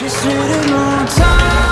Just need a long time.